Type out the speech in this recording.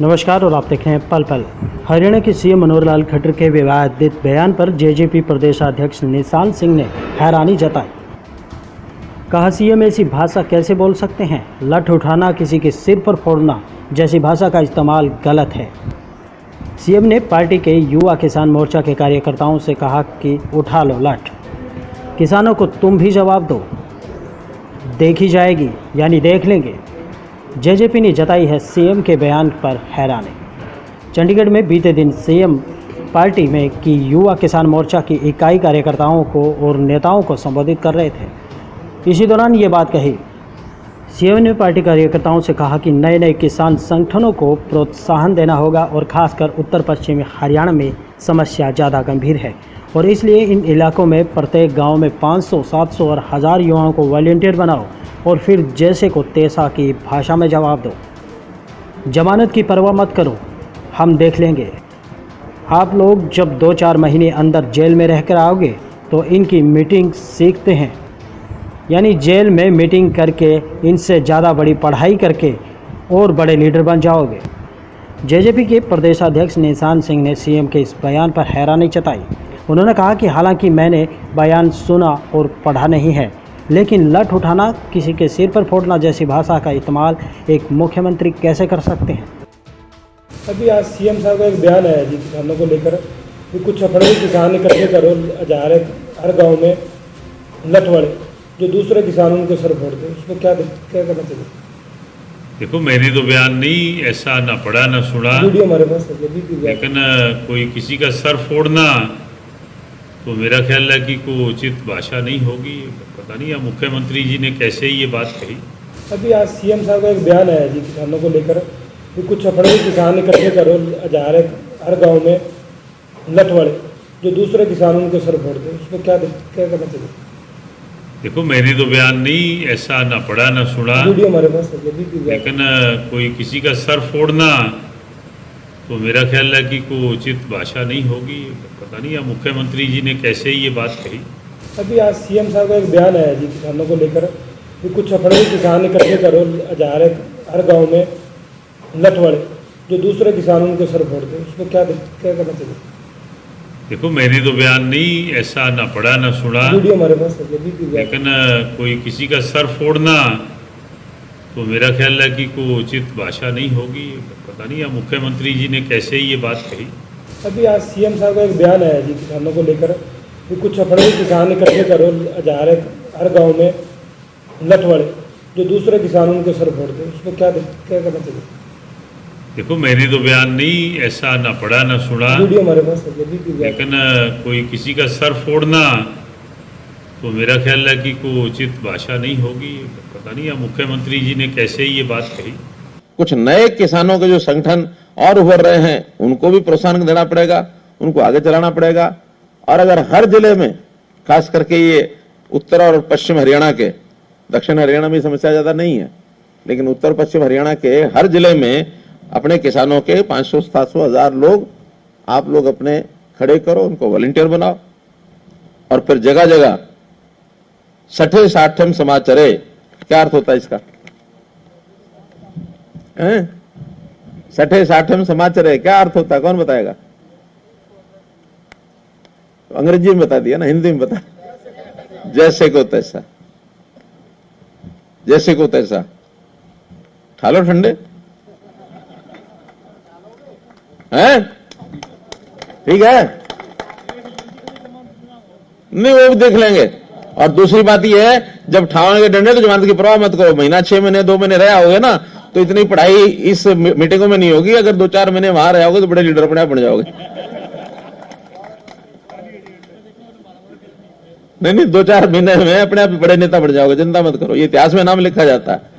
नमस्कार और आप देख रहे हैं पल पल। हरियाणा के सीएम मनोहर लाल खट्टर के विवादित बयान पर जेजेपी प्रदेशाध्यक्ष निशान सिंह ने हैरानी जताई। कहा, सीएम ऐसी भाषा कैसे बोल सकते हैं? लठ उठाना, किसी के सिर पर फोड़ना जैसी भाषा का इस्तेमाल गलत है। सीएम ने पार्टी के युवा किसान मोर्चा के कार्यकर्ताओं से कहा कि, उठा लो लठ। किसानों को तुम भी जवाब दो। देखी जाएगी, यानी देख लेंगे। जेजेपी ने जताई है सीएम के बयान पर हैरानी। चंडीगढ़ में बीते दिन सीएम पार्टी में की युवा किसान मोर्चा की इकाई कार्यकर्ताओं को और नेताओं को संबोधित कर रहे थे। इसी दौरान ये बात कही। सीएम ने पार्टी कार्यकर्ताओं से कहा कि नए नए किसान संगठनों को प्रोत्साहन देना होगा और खासकर उत्तर पश्चिमी हरियाणा में समस्या ज़्यादा गंभीर है और इसलिए इन इलाकों में प्रत्येक गाँव में 500, 700 और हज़ार युवाओं को वॉलेंटियर बनाओ। और फिर जैसे को तेसा की भाषा में जवाब दो। जमानत की परवाह मत करो, हम देख लेंगे। आप लोग जब दो चार महीने अंदर जेल में रहकर आओगे तो इनकी मीटिंग सीखते हैं। यानी जेल में मीटिंग करके इनसे ज़्यादा बड़ी पढ़ाई करके और बड़े लीडर बन जाओगे। जेजेपी के प्रदेशाध्यक्ष निशान सिंह ने सीएम के इस बयान पर हैरानी जताई। उन्होंने कहा कि हालाँकि मैंने बयान सुना और पढ़ा नहीं है लेकिन लठ उठाना किसी के सिर पर फोड़ना जैसी भाषा का इस्तेमाल एक मुख्यमंत्री कैसे कर सकते हैं? अभी आज सीएम साहब का एक बयान आया जी किसानों को लेकर कि कुछ अपने किसान इकट्ठे करो जा रहे हर गाँव में लठ वाले जो दूसरे किसान उनके सर फोड़ते हैं। उसमें क्या क्या करना चाहिए? देखो मैंने तो बयान नहीं ऐसा ना पढ़ा ना सुना। वीडियो हमारे पास। लेकिन कोई किसी का सर फोड़ना तो मेरा ख्याल है कि कोई उचित भाषा नहीं होगी। पता नहीं या मुख्यमंत्री जी ने कैसे ही ये बात कही। अभी आज सीएम साहब का एक बयान आया जी किसानों को लेकर कि कुछ अपने किसान इकट्ठे करो जा रहे हर गाँव में लठ जो दूसरे किसान उनके सर फोड़ते हैं उसमें क्या क्या करना चाहिए? देखो मैंने तो बयान नहीं ऐसा ना पढ़ा ना सुना। वीडियो हमारे पास। लेकिन कोई किसी का सर फोड़ना तो मेरा ख्याल है कि कोई उचित भाषा नहीं होगी। पता नहीं या मुख्यमंत्री जी ने कैसे ये बात कही? अभी आज सीएम साहब का एक बयान आया जी किसानों को लेकर कि कुछ अपने किसान इकट्ठे करो जा रहे हर गाँव में लठ वाले जो दूसरे किसान उनके सर फोड़ते हैं उसमें क्या क्या करना चाहिए? देखो मैंने तो बयान नहीं ऐसा ना पढ़ा ना सुना। हमारे पास। लेकिन कोई किसी का सर फोड़ना तो मेरा ख्याल है कि कोई उचित भाषा नहीं होगी। पता नहीं या मुख्यमंत्री जी ने कैसे ये बात कही। अभी आज सीएम साहब का एक बयान आया जी किसानों को लेकर कि कुछ अपने किसान इकट्ठे करो जा रहे हर गाँव में लठ वाले जो दूसरे किसान उनके सर फोड़ते हैं। उसमें क्या क्या करना चाहिए? देखो मैंने तो बयान नहीं ऐसा ना पढ़ा ना सुना। वीडियो हमारे पास। लेकिन कोई किसी का सर फोड़ना तो मेरा ख्याल है कि कोई उचित भाषा नहीं होगी। पता नहीं या मुख्यमंत्री जी ने कैसे ये बात कही। कुछ नए किसानों के जो संगठन और उभर रहे हैं, उनको भी प्रोत्साहन देना पड़ेगा, उनको आगे चलाना पड़ेगा। और अगर हर ज़िले में, खास करके ये उत्तर और पश्चिम हरियाणा के, दक्षिण हरियाणा में समस्या ज़्यादा नहीं है, लेकिन उत्तर पश्चिम हरियाणा के हर ज़िले में अपने किसानों के 500 700 हज़ार लोग, आप लोग अपने खड़े करो, उनको वॉलेंटियर बनाओ। और फिर जगह जगह सठे साठम समाचरे। क्या अर्थ होता है इसका? सठे साठम समाचार, क्या अर्थ होता है? कौन बताएगा? अंग्रेज़ी में बता दिया ना, हिंदी में बता। जैसे को तैसा। जैसे को तैसा। ठालो ठंडे। हैं? ठीक है? नहीं, वो भी देख लेंगे। और दूसरी बात यह है, जब ठावन के डंडे तो जमानत की परवाह मत करो। महीना छह महीने, दो महीने रहा होगा ना तो इतनी पढ़ाई इस मीटिंग में नहीं होगी। अगर दो चार महीने वहाँ रहे होगा तो बड़े लीडर अपने आप बन जाओगे। नहीं नहीं, दो चार महीने में अपने आप बड़े नेता बन जाओगे। चिंता मत करो, ये इतिहास में नाम लिखा जाता है।